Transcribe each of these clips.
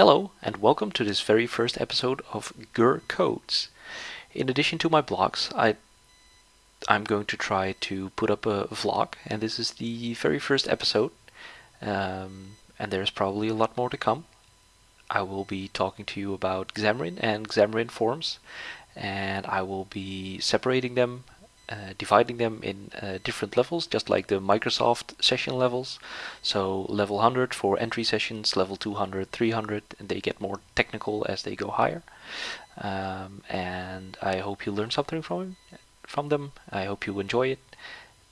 Hello and welcome to this very first episode of Gur Codes. In addition to my blogs, I I'm going to try to put up a vlog and this is the very first episode um, and there's probably a lot more to come. I will be talking to you about Xamarin and Xamarin Forms and I will be separating them uh, dividing them in uh, different levels, just like the Microsoft session levels. So level 100 for entry sessions, level 200, 300, and they get more technical as they go higher. Um, and I hope you learn something from from them. I hope you enjoy it.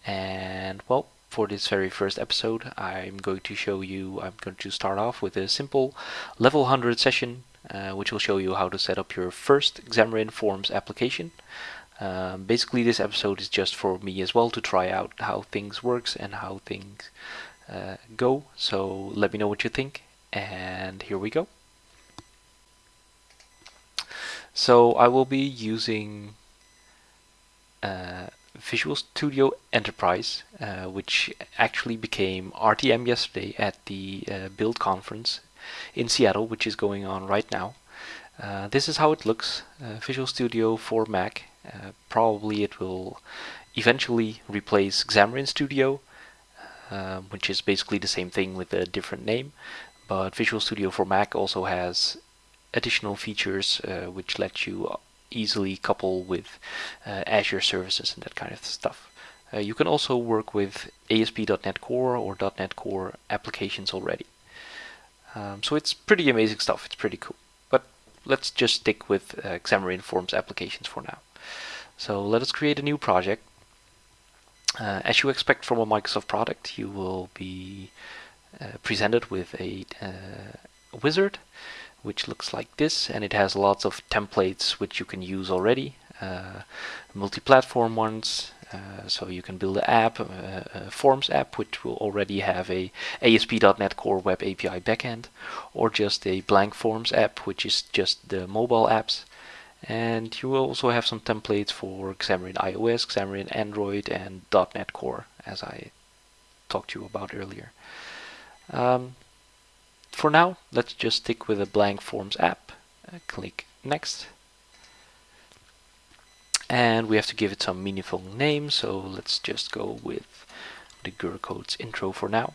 And well, for this very first episode, I'm going to show you. I'm going to start off with a simple level 100 session, uh, which will show you how to set up your first Xamarin Forms application. Um, basically this episode is just for me as well to try out how things works and how things uh, go. So let me know what you think and here we go. So I will be using uh, Visual Studio Enterprise uh, which actually became RTM yesterday at the uh, build conference in Seattle which is going on right now. Uh, this is how it looks uh, Visual Studio for Mac uh, probably it will eventually replace Xamarin Studio, uh, which is basically the same thing with a different name. But Visual Studio for Mac also has additional features uh, which let you easily couple with uh, Azure services and that kind of stuff. Uh, you can also work with ASP.NET Core or .NET Core applications already. Um, so it's pretty amazing stuff. It's pretty cool. But let's just stick with uh, Xamarin Forms applications for now. So let us create a new project. Uh, as you expect from a Microsoft product, you will be uh, presented with a uh, wizard which looks like this and it has lots of templates which you can use already uh, multi-platform ones uh, so you can build an app, uh, a Forms app, which will already have a ASP.NET Core Web API backend, or just a blank Forms app, which is just the mobile apps and you will also have some templates for Xamarin iOS, Xamarin Android and .NET Core as I talked to you about earlier. Um, for now let's just stick with a blank forms app. Uh, click next and we have to give it some meaningful name so let's just go with the Gur Codes intro for now.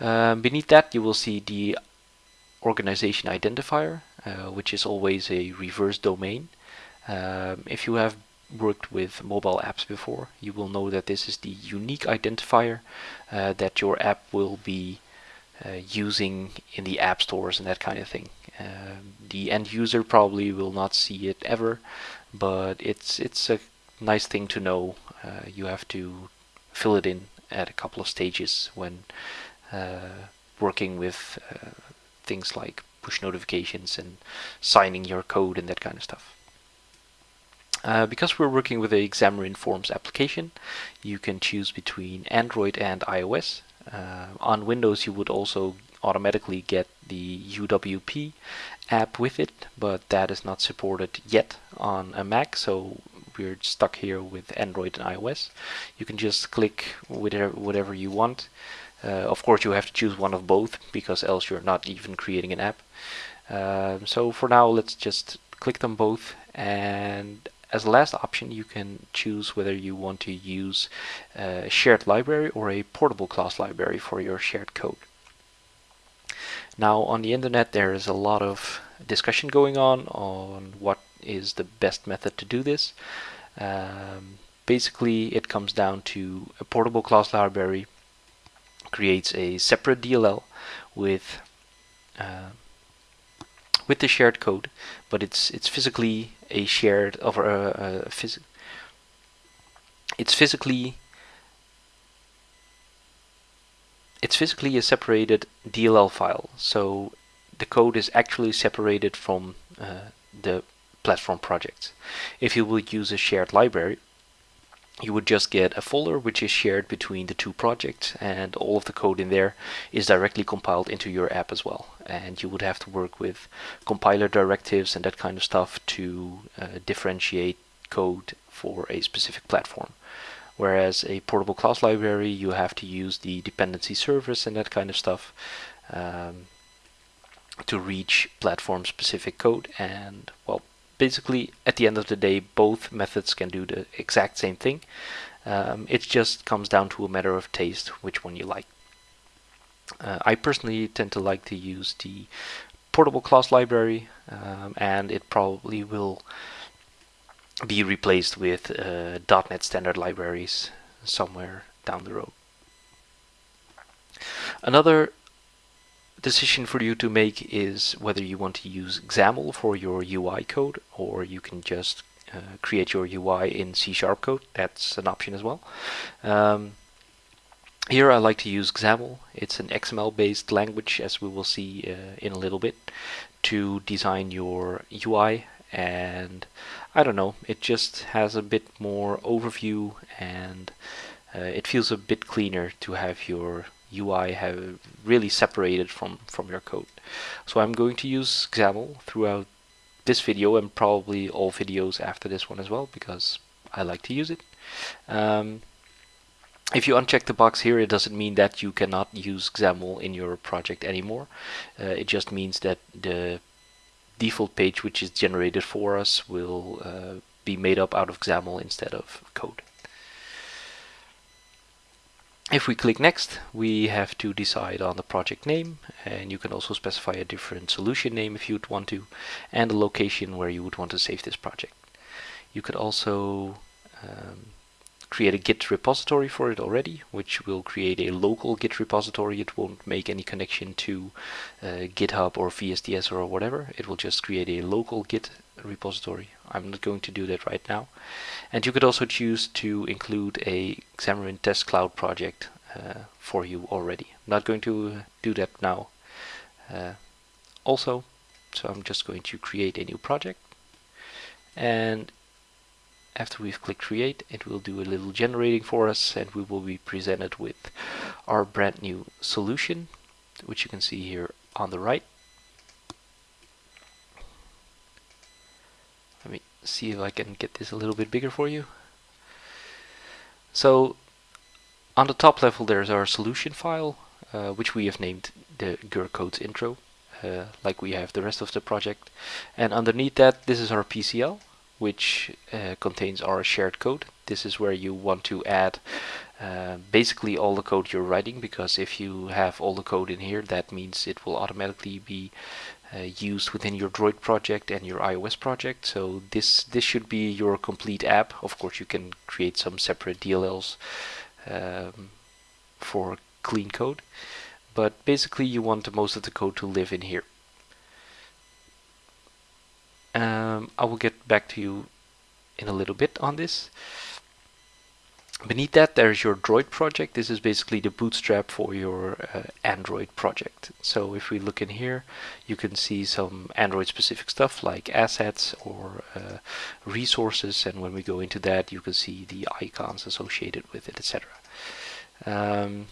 Um, beneath that you will see the organization identifier which is always a reverse domain. Um, if you have worked with mobile apps before, you will know that this is the unique identifier uh, that your app will be uh, using in the app stores and that kind of thing. Um, the end user probably will not see it ever, but it's it's a nice thing to know. Uh, you have to fill it in at a couple of stages when uh, working with uh, things like push notifications and signing your code and that kind of stuff. Uh, because we're working with a Xamarin Forms application, you can choose between Android and iOS. Uh, on Windows you would also automatically get the UWP app with it, but that is not supported yet on a Mac, so we're stuck here with Android and iOS. You can just click whatever, whatever you want. Uh, of course you have to choose one of both because else you're not even creating an app. Um, so for now let's just click them both and as a last option you can choose whether you want to use a shared library or a portable class library for your shared code. Now on the internet there is a lot of discussion going on on what is the best method to do this. Um, basically it comes down to a portable class library creates a separate DLL with uh, with the shared code, but it's it's physically a shared over a, a phys it's physically it's physically a separated DLL file. So the code is actually separated from uh, the platform projects. If you will use a shared library, you would just get a folder which is shared between the two projects and all of the code in there is directly compiled into your app as well. And you would have to work with compiler directives and that kind of stuff to uh, differentiate code for a specific platform. Whereas a portable class library you have to use the dependency service and that kind of stuff um, to reach platform specific code. And well basically at the end of the day both methods can do the exact same thing um, it just comes down to a matter of taste which one you like uh, I personally tend to like to use the portable class library um, and it probably will be replaced with uh, .NET standard libraries somewhere down the road. Another decision for you to make is whether you want to use XAML for your UI code or you can just uh, create your UI in C Sharp code. That's an option as well. Um, here I like to use XAML. It's an XML based language as we will see uh, in a little bit to design your UI and I don't know it just has a bit more overview and uh, it feels a bit cleaner to have your UI have really separated from from your code so I'm going to use XAML throughout this video and probably all videos after this one as well because I like to use it um, if you uncheck the box here, it doesn't mean that you cannot use XAML in your project anymore. Uh, it just means that the default page which is generated for us will uh, be made up out of XAML instead of code. If we click next, we have to decide on the project name and you can also specify a different solution name if you'd want to and the location where you would want to save this project. You could also um, create a Git repository for it already, which will create a local Git repository. It won't make any connection to uh, GitHub or VSTS or whatever. It will just create a local Git repository. I'm not going to do that right now. And you could also choose to include a Xamarin Test Cloud project uh, for you already. Not going to do that now. Uh, also, so I'm just going to create a new project. And after we've clicked create it will do a little generating for us and we will be presented with our brand new solution which you can see here on the right. Let me see if I can get this a little bit bigger for you. So on the top level there's our solution file uh, which we have named the GUR codes intro uh, like we have the rest of the project. And underneath that this is our PCL which uh, contains our shared code. This is where you want to add uh, basically all the code you're writing because if you have all the code in here that means it will automatically be uh, used within your Droid project and your iOS project. So this this should be your complete app. Of course you can create some separate DLLs um, for clean code. But basically you want most of the code to live in here um, I will get back to you in a little bit on this. Beneath that there's your Droid project. This is basically the bootstrap for your uh, Android project. So if we look in here, you can see some Android specific stuff like assets or uh, resources. And when we go into that, you can see the icons associated with it, etc. Um,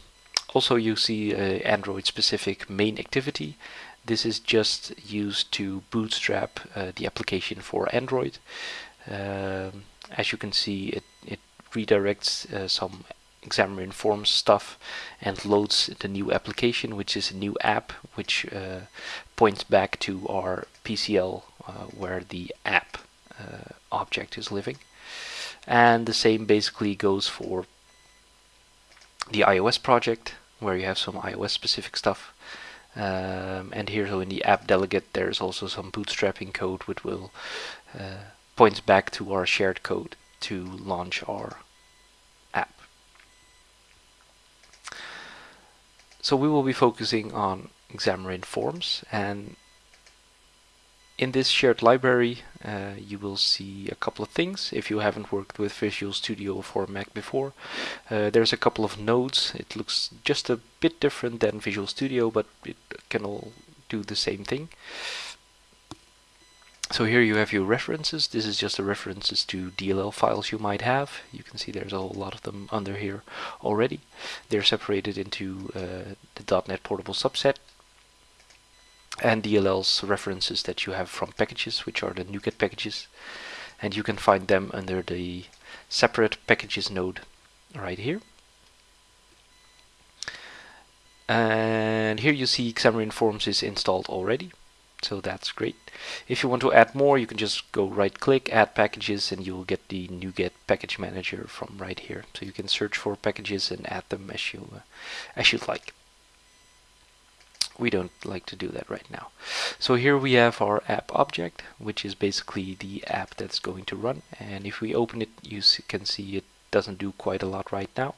also, you see uh, Android specific main activity. This is just used to bootstrap uh, the application for Android. Um, as you can see, it, it redirects uh, some Xamarin Forms stuff and loads the new application, which is a new app, which uh, points back to our PCL uh, where the app uh, object is living. And the same basically goes for the iOS project, where you have some iOS specific stuff. Um, and here, so in the app delegate, there's also some bootstrapping code which will uh, points back to our shared code to launch our app. So we will be focusing on Xamarin Forms and in this shared library uh, you will see a couple of things if you haven't worked with Visual Studio for Mac before. Uh, there's a couple of nodes. It looks just a bit different than Visual Studio but it can all do the same thing. So here you have your references. This is just the references to DLL files you might have. You can see there's a whole lot of them under here already. They're separated into uh, the .NET Portable subset and DLL's references that you have from packages, which are the NuGet packages. And you can find them under the separate packages node right here. and here you see Xamarin Forms is installed already so that's great if you want to add more you can just go right click add packages and you'll get the NuGet package manager from right here so you can search for packages and add them as you uh, as you'd like we don't like to do that right now. So here we have our app object which is basically the app that's going to run. And if we open it you can see it doesn't do quite a lot right now.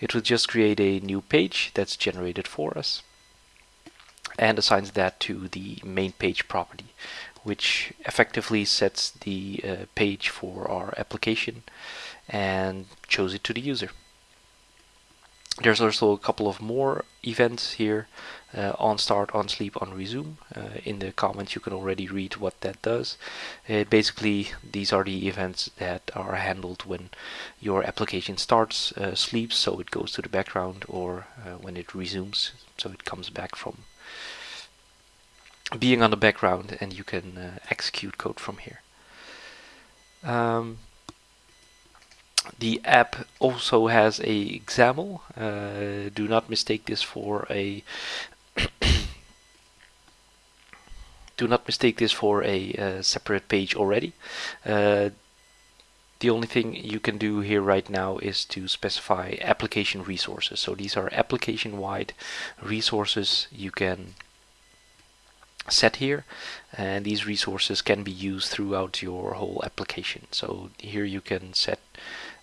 It will just create a new page that's generated for us and assigns that to the main page property which effectively sets the uh, page for our application and shows it to the user. There's also a couple of more events here uh, on start, on sleep, on resume. Uh, in the comments you can already read what that does. Uh, basically these are the events that are handled when your application starts, uh, sleeps so it goes to the background or uh, when it resumes so it comes back from being on the background and you can uh, execute code from here. Um, the app also has a XAML. Uh, do not mistake this for a do not mistake this for a uh, separate page already. Uh, the only thing you can do here right now is to specify application resources. So these are application-wide resources you can set here and these resources can be used throughout your whole application so here you can set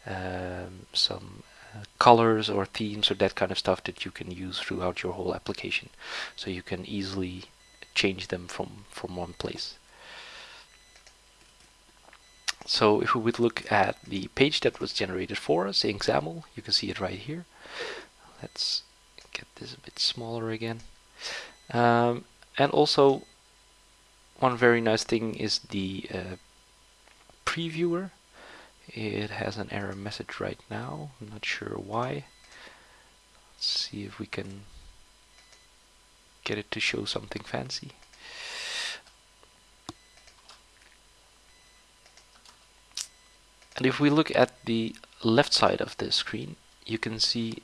um, some uh, colors or themes or that kind of stuff that you can use throughout your whole application. So you can easily change them from from one place. So if we would look at the page that was generated for us in XAML you can see it right here. Let's get this a bit smaller again. Um, and also one very nice thing is the uh, previewer it has an error message right now. I'm not sure why. Let's see if we can get it to show something fancy. And if we look at the left side of the screen you can see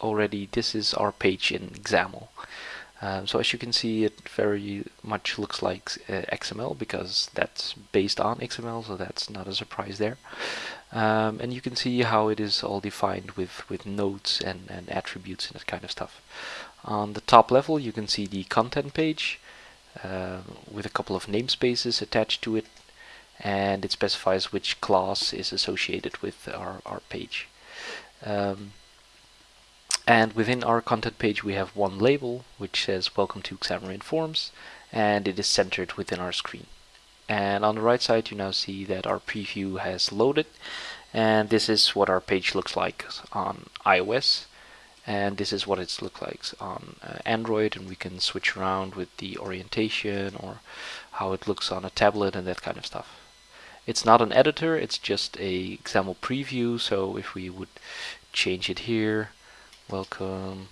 already this is our page in XAML um, so as you can see it very much looks like uh, XML because that's based on XML so that's not a surprise there. Um, and you can see how it is all defined with with nodes and, and attributes and that kind of stuff. On the top level you can see the content page uh, with a couple of namespaces attached to it and it specifies which class is associated with our, our page. Um, and within our content page we have one label which says welcome to Xamarin Forms and it is centered within our screen. And on the right side you now see that our preview has loaded and this is what our page looks like on iOS and this is what it looks like on uh, Android and we can switch around with the orientation or how it looks on a tablet and that kind of stuff. It's not an editor, it's just a XAML preview so if we would change it here welcome.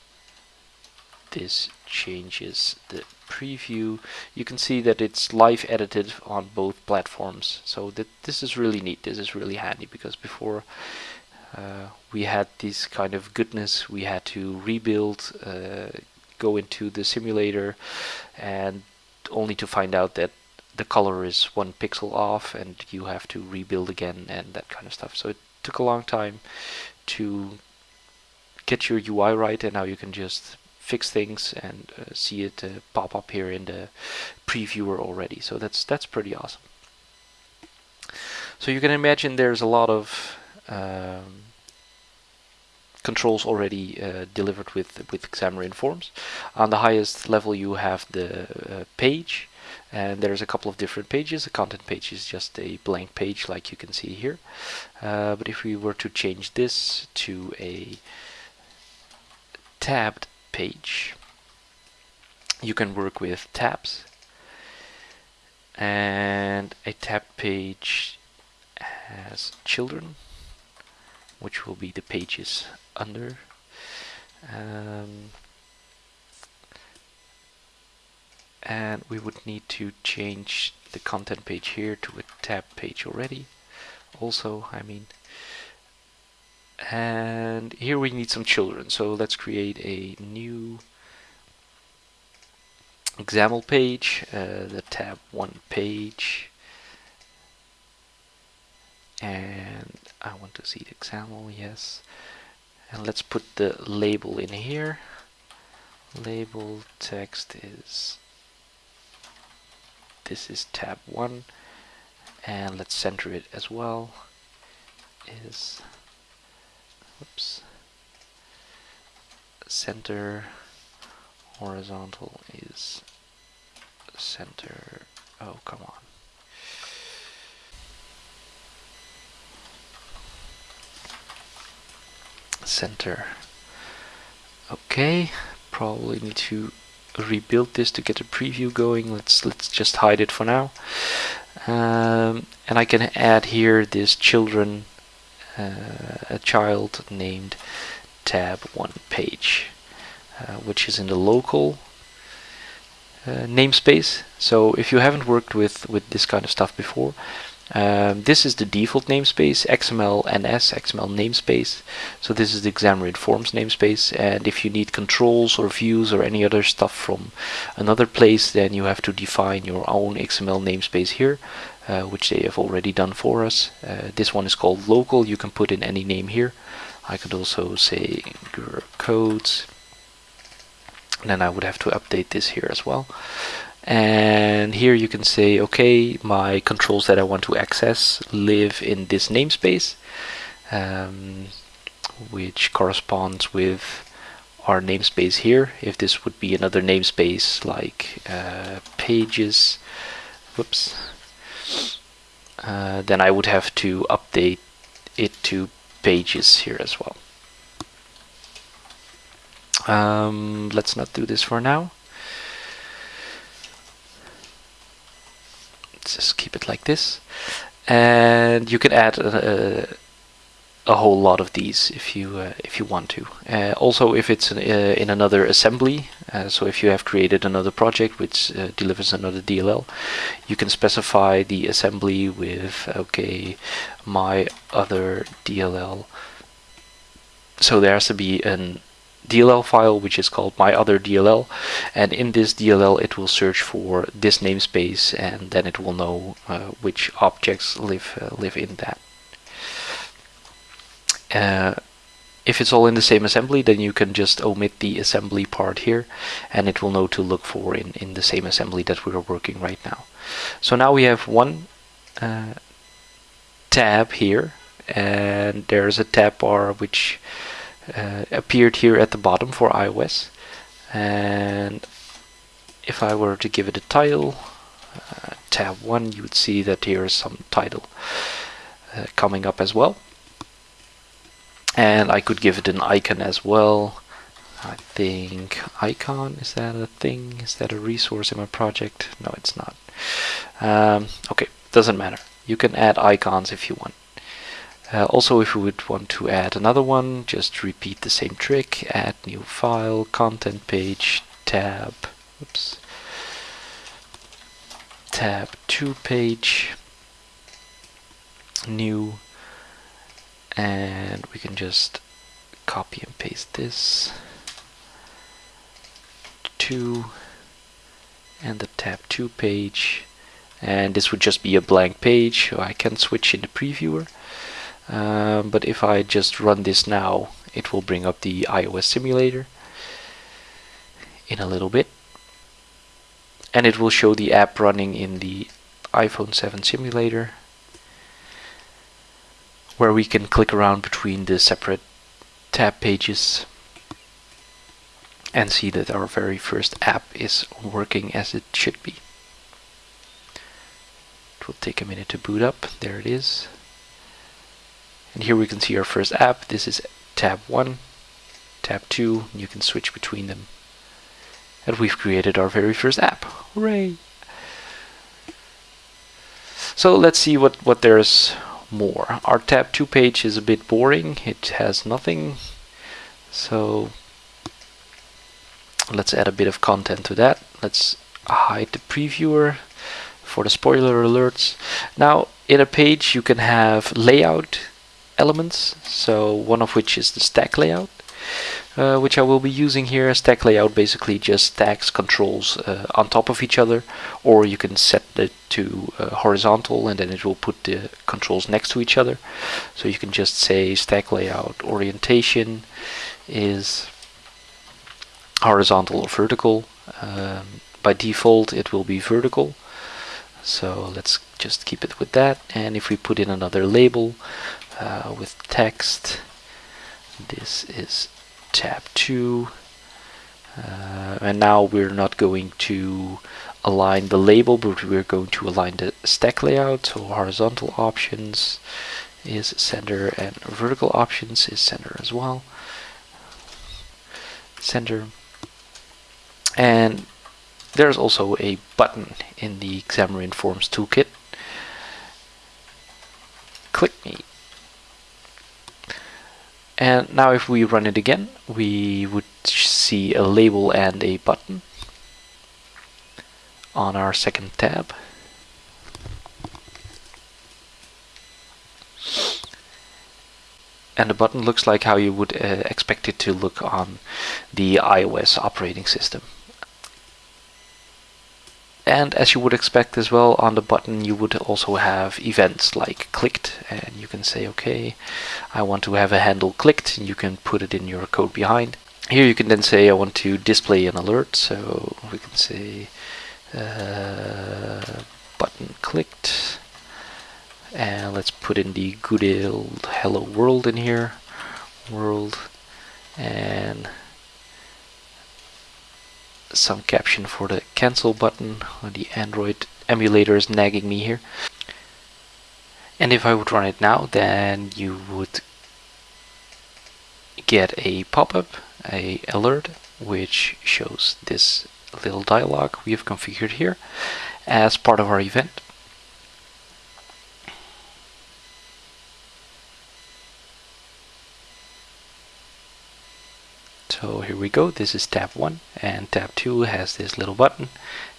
This changes the preview. You can see that it's live edited on both platforms. So that this is really neat. This is really handy because before uh, we had this kind of goodness. We had to rebuild uh, go into the simulator and only to find out that the color is one pixel off and you have to rebuild again and that kind of stuff. So it took a long time to get your UI right and now you can just fix things and uh, see it uh, pop up here in the previewer already so that's that's pretty awesome so you can imagine there's a lot of um, controls already uh, delivered with with Xamarin Forms on the highest level you have the uh, page and there's a couple of different pages. The content page is just a blank page like you can see here. Uh, but if we were to change this to a tabbed page. You can work with tabs. And a tab page has children which will be the pages under. Um, and we would need to change the content page here to a tab page already. Also I mean and here we need some children. So let's create a new example page uh, the tab 1 page. And I want to see the example yes. And let's put the label in here. Label text is this is tab 1 and let's center it as well is oops center horizontal is center. Oh come on. Center. Okay probably need to rebuild this to get a preview going. Let's let's just hide it for now. Um, and I can add here this children a child named tab 1 page uh, which is in the local uh, namespace. So if you haven't worked with with this kind of stuff before um, this is the default namespace XML NS XML namespace. So this is the Xamarin Forms namespace. And if you need controls or views or any other stuff from another place then you have to define your own XML namespace here uh, which they have already done for us. Uh, this one is called local. You can put in any name here. I could also say codes. And then I would have to update this here as well and here you can say okay my controls that I want to access live in this namespace um, which corresponds with our namespace here. If this would be another namespace like uh, pages whoops uh, then I would have to update it to pages here as well. Um, let's not do this for now just keep it like this. And you can add a, a whole lot of these if you uh, if you want to. Uh, also if it's uh, in another assembly uh, so if you have created another project which uh, delivers another DLL you can specify the assembly with okay my other DLL so there has to be an DLL file which is called my other DLL and in this DLL it will search for this namespace and then it will know uh, which objects live uh, live in that. Uh, if it's all in the same assembly then you can just omit the assembly part here and it will know to look for in, in the same assembly that we are working right now. So now we have one uh, tab here and there's a tab bar which uh, appeared here at the bottom for iOS. And if I were to give it a title uh, tab 1 you would see that here is some title uh, coming up as well. And I could give it an icon as well. I think icon is that a thing? Is that a resource in my project? No it's not. Um, okay doesn't matter. You can add icons if you want uh, also, if you would want to add another one, just repeat the same trick, add new file, content page, tab, oops, tab 2 page, new, and we can just copy and paste this, 2, and the tab 2 page, and this would just be a blank page, so I can switch in the previewer. Um, but if I just run this now it will bring up the iOS simulator in a little bit and it will show the app running in the iPhone 7 simulator where we can click around between the separate tab pages and see that our very first app is working as it should be. It will take a minute to boot up. There it is. And here we can see our first app. This is tab 1, tab 2, and you can switch between them. And we've created our very first app. Hooray! So let's see what, what there's more. Our tab 2 page is a bit boring. It has nothing. So let's add a bit of content to that. Let's hide the previewer for the spoiler alerts. Now in a page you can have layout elements. So one of which is the stack layout, uh, which I will be using here. Stack layout basically just stacks controls uh, on top of each other, or you can set it to uh, horizontal and then it will put the controls next to each other. So you can just say stack layout orientation is horizontal or vertical. Um, by default it will be vertical. So let's just keep it with that. And if we put in another label uh, with text, this is tab 2 uh, and now we're not going to align the label but we're going to align the stack layout. So horizontal options is center and vertical options is center as well. Center. And there's also a button in the Xamarin Forms toolkit. Click me and now if we run it again, we would see a label and a button on our second tab. And the button looks like how you would uh, expect it to look on the iOS operating system. And as you would expect as well, on the button you would also have events like clicked, and you can say, okay, I want to have a handle clicked, and you can put it in your code behind. Here you can then say, I want to display an alert, so we can say uh, button clicked, and let's put in the good old hello world in here, world, and some caption for the cancel button. The Android emulator is nagging me here. And if I would run it now, then you would get a pop-up, a alert, which shows this little dialog we have configured here as part of our event. So here we go, this is tab 1 and tab 2 has this little button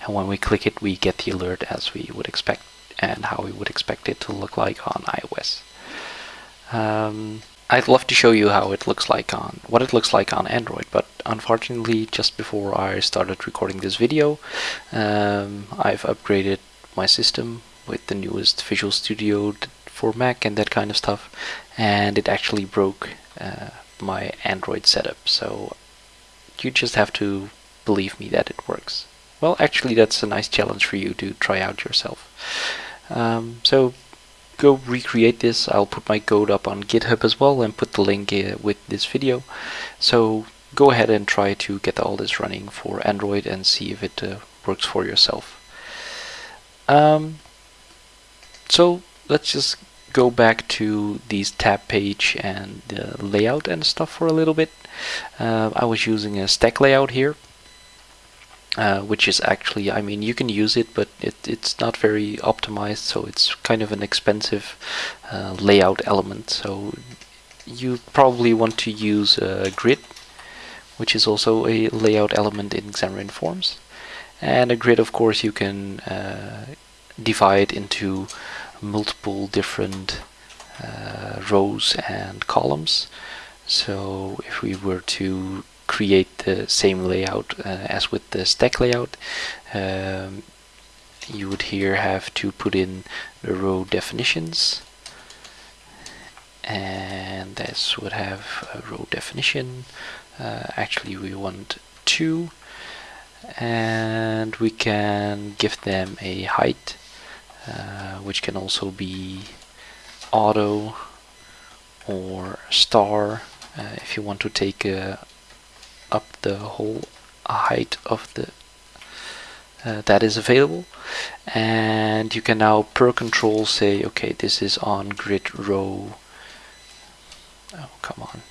and when we click it we get the alert as we would expect and how we would expect it to look like on iOS. Um, I'd love to show you how it looks like on what it looks like on Android but unfortunately just before I started recording this video um, I've upgraded my system with the newest Visual Studio for Mac and that kind of stuff and it actually broke uh, my Android setup so you just have to believe me that it works. Well actually that's a nice challenge for you to try out yourself. Um, so go recreate this. I'll put my code up on github as well and put the link uh, with this video. So go ahead and try to get all this running for Android and see if it uh, works for yourself. Um, so let's just go back to these tab page and the layout and stuff for a little bit. Uh, I was using a stack layout here, uh, which is actually, I mean, you can use it, but it, it's not very optimized, so it's kind of an expensive uh, layout element. So you probably want to use a grid, which is also a layout element in Xamarin Forms. And a grid, of course, you can uh, divide into multiple different uh, rows and columns. So if we were to create the same layout uh, as with the stack layout, um, you would here have to put in the row definitions and this would have a row definition. Uh, actually we want two and we can give them a height uh, which can also be auto or star uh, if you want to take uh, up the whole height of the uh, that is available. And you can now per control say okay this is on grid row oh come on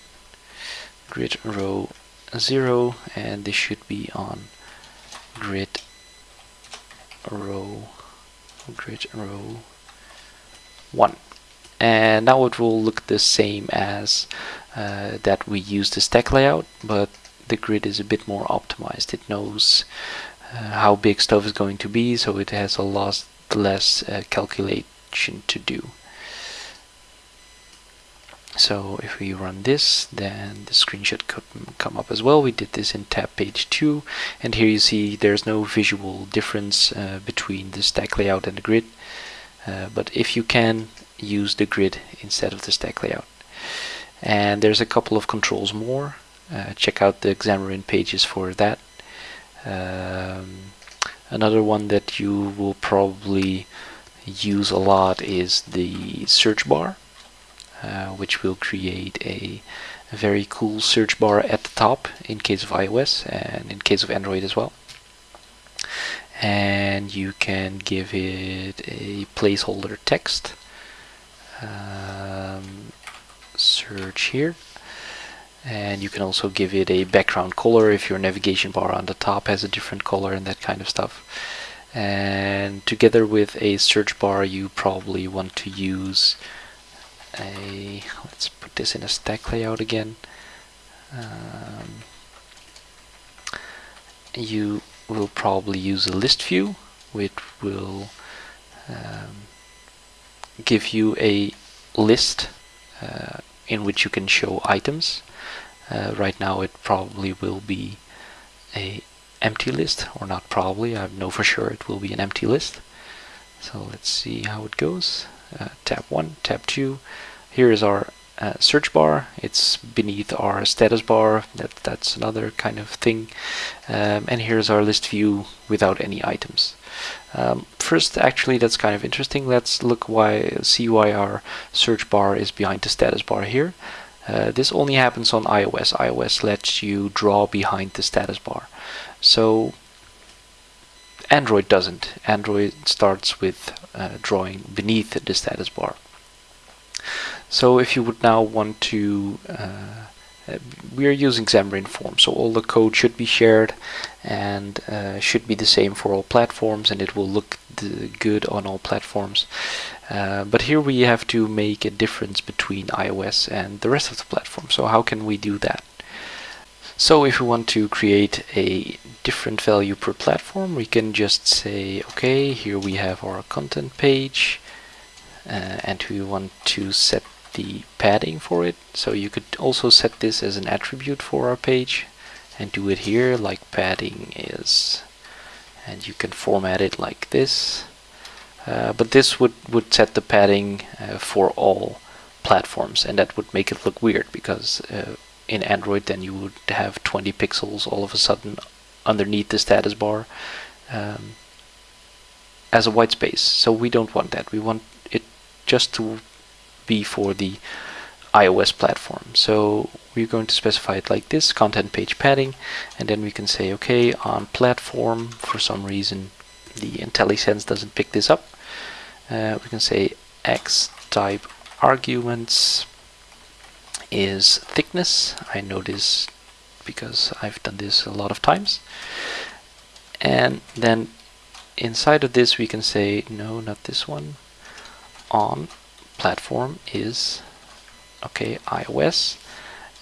grid row 0 and this should be on grid row grid row 1 and now it will look the same as uh, that we use the stack layout but the grid is a bit more optimized. It knows uh, how big stuff is going to be so it has a lot less uh, calculation to do so if we run this then the screen should come up as well. We did this in tab page 2 and here you see there's no visual difference uh, between the stack layout and the grid. Uh, but if you can use the grid instead of the stack layout. And there's a couple of controls more. Uh, check out the Xamarin pages for that. Um, another one that you will probably use a lot is the search bar which will create a, a, very cool search bar at the top in case of iOS and in case of Android as well. And you can give it a placeholder text. Um, search here. And you can also give it a background color if your navigation bar on the top has a different color and that kind of stuff. And together with a search bar you probably want to use a let's put this in a stack layout again. Um, you will probably use a list view which will um, give you a list uh, in which you can show items. Uh, right now it probably will be a empty list or not probably I know for sure it will be an empty list. So let's see how it goes uh, tab 1 tab 2 here is our uh, search bar. It's beneath our status bar. That that's another kind of thing. Um, and here's our list view without any items. Um, first actually that's kind of interesting. Let's look why see why our search bar is behind the status bar here. Uh, this only happens on iOS. iOS lets you draw behind the status bar. So Android doesn't Android starts with uh, drawing beneath the status bar so if you would now want to, uh, uh, we are using Xamarin Forms, so all the code should be shared and uh, should be the same for all platforms and it will look good on all platforms. Uh, but here we have to make a difference between iOS and the rest of the platform. So how can we do that? So if we want to create a different value per platform, we can just say, okay, here we have our content page, uh, and we want to set the padding for it. So you could also set this as an attribute for our page and do it here like padding is. And you can format it like this. Uh, but this would would set the padding uh, for all platforms and that would make it look weird because uh, in Android then you would have 20 pixels all of a sudden underneath the status bar um, as a white space so we don't want that we want it just to be for the iOS platform. So we're going to specify it like this, content page padding, and then we can say, okay, on platform, for some reason the IntelliSense doesn't pick this up. Uh, we can say x type arguments is thickness. I know this because I've done this a lot of times. And then inside of this we can say, no, not this one, on platform is okay iOS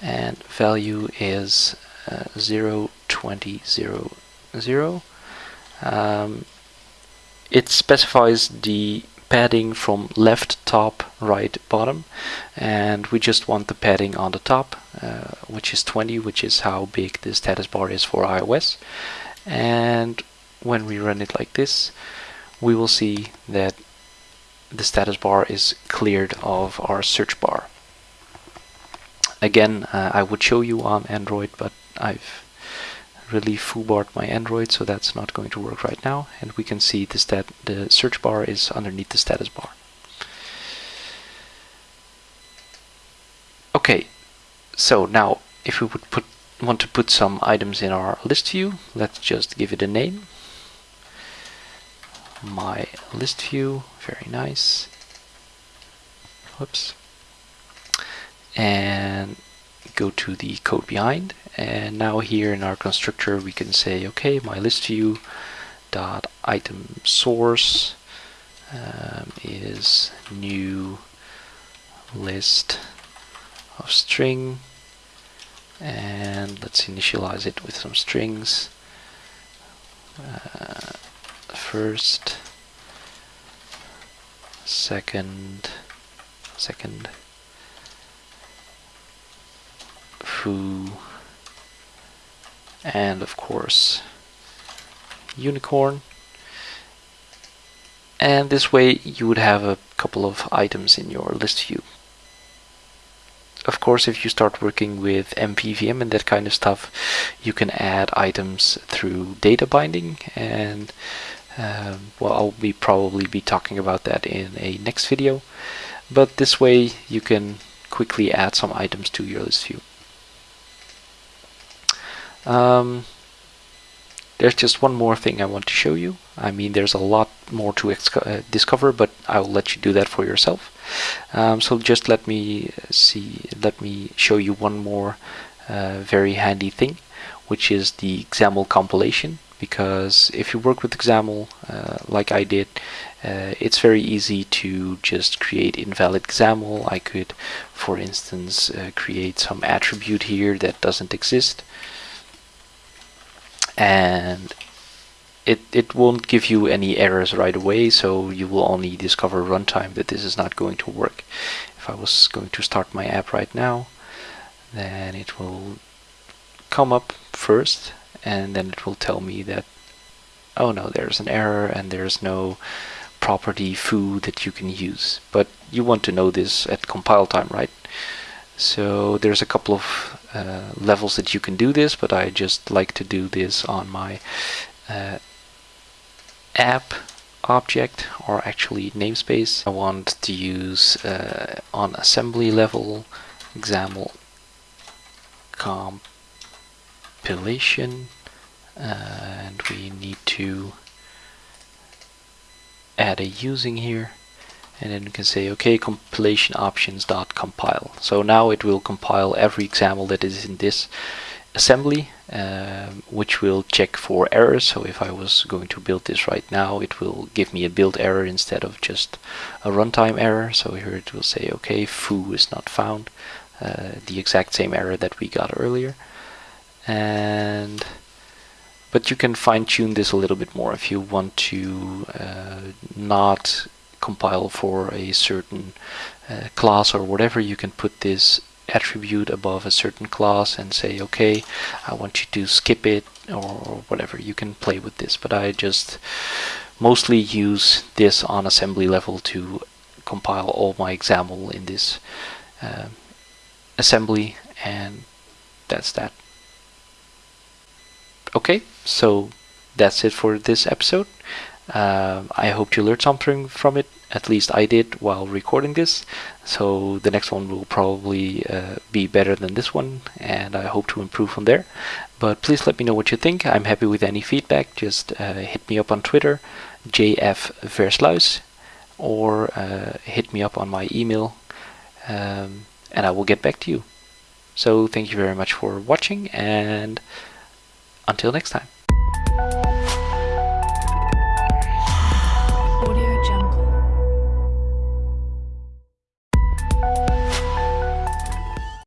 and value is uh, 0, 20, 0, 0. Um, it specifies the padding from left, top, right, bottom and we just want the padding on the top uh, which is 20 which is how big the status bar is for iOS and when we run it like this we will see that the status bar is cleared of our search bar. Again, uh, I would show you on Android, but I've really foobarred my Android, so that's not going to work right now. And we can see the, stat the search bar is underneath the status bar. Okay, so now if we would put want to put some items in our list view, let's just give it a name my list view. Very nice. Whoops. And go to the code behind. And now here in our constructor we can say, okay, my list view dot item source um, is new list of string. And let's initialize it with some strings. Uh, first, second, second, foo and of course unicorn. And this way you would have a couple of items in your list view. Of course if you start working with MVVM and that kind of stuff you can add items through data binding and um, well I'll be probably be talking about that in a next video. But this way you can quickly add some items to your list view um, there's just one more thing I want to show you. I mean, there's a lot more to uh, discover, but I'll let you do that for yourself. Um, so just let me see, let me show you one more uh, very handy thing, which is the XAML compilation. Because if you work with XAML uh, like I did, uh, it's very easy to just create invalid XAML. I could, for instance, uh, create some attribute here that doesn't exist and it, it won't give you any errors right away so you will only discover runtime that this is not going to work. If I was going to start my app right now then it will come up first and then it will tell me that oh no there's an error and there's no property foo that you can use. But you want to know this at compile time right? So there's a couple of uh, levels that you can do this, but I just like to do this on my uh, app object or actually namespace. I want to use uh, on assembly level XAML compilation and we need to add a using here and then you can say okay compilation options dot compile. So now it will compile every XAML that is in this assembly um, which will check for errors. So if I was going to build this right now it will give me a build error instead of just a runtime error. So here it will say okay foo is not found uh, the exact same error that we got earlier. And but you can fine-tune this a little bit more if you want to uh, not compile for a certain uh, class or whatever, you can put this attribute above a certain class and say, okay, I want you to skip it or whatever. You can play with this, but I just mostly use this on assembly level to compile all my XAML in this uh, assembly and that's that. Okay, so that's it for this episode. Uh, I hope you learned something from it. At least I did while recording this. So the next one will probably uh, be better than this one, and I hope to improve from there. But please let me know what you think. I'm happy with any feedback. Just uh, hit me up on Twitter, jfversluis, or uh, hit me up on my email, um, and I will get back to you. So thank you very much for watching, and until next time.